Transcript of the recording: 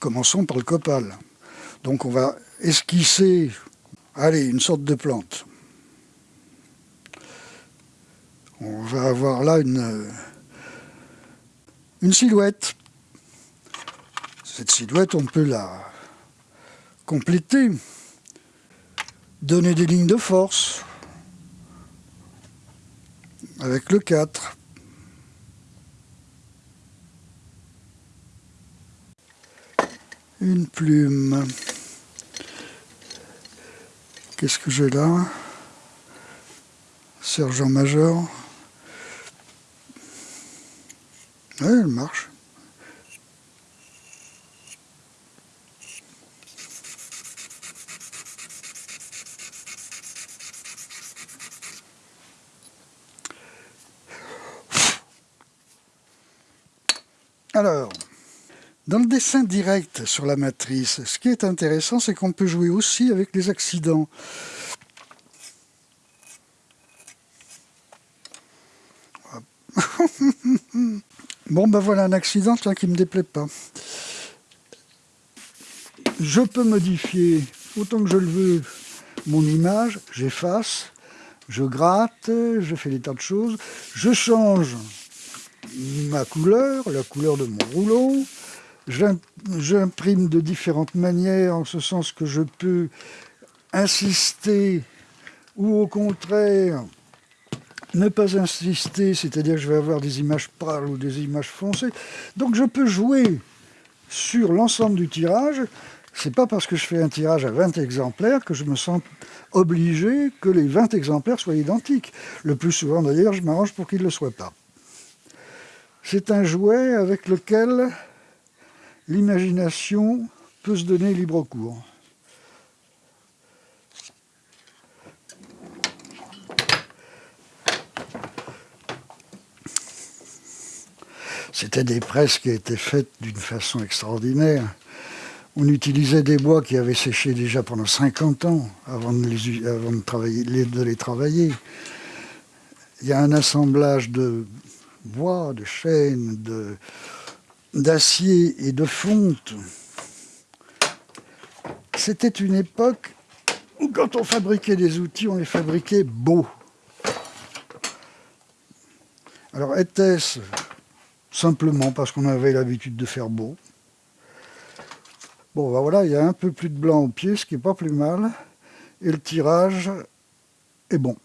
Commençons par le copal. Donc on va esquisser, allez, une sorte de plante. On va avoir là une, une silhouette. Cette silhouette, on peut la compléter, donner des lignes de force avec le 4. Une plume. Qu'est-ce que j'ai là? Sergent-major. Elle marche. Alors, dans le dessin direct sur la matrice, ce qui est intéressant, c'est qu'on peut jouer aussi avec les accidents. bon, ben voilà un accident tiens, qui ne me déplaît pas. Je peux modifier autant que je le veux mon image, j'efface, je gratte, je fais des tas de choses, je change ma couleur, la couleur de mon rouleau, J'imprime de différentes manières, en ce sens que je peux insister ou au contraire ne pas insister, c'est-à-dire que je vais avoir des images pâles ou des images foncées. Donc je peux jouer sur l'ensemble du tirage. C'est pas parce que je fais un tirage à 20 exemplaires que je me sens obligé que les 20 exemplaires soient identiques. Le plus souvent d'ailleurs, je m'arrange pour qu'ils ne le soient pas. C'est un jouet avec lequel l'imagination peut se donner libre cours. C'était des presses qui étaient faites d'une façon extraordinaire. On utilisait des bois qui avaient séché déjà pendant 50 ans avant de les, travailler, de les travailler. Il y a un assemblage de bois, de chêne, de, d'acier et de fonte. C'était une époque où quand on fabriquait des outils, on les fabriquait beaux. Alors était-ce simplement parce qu'on avait l'habitude de faire beau? Bon, ben voilà, il y a un peu plus de blanc au pied, ce qui n'est pas plus mal, et le tirage est bon.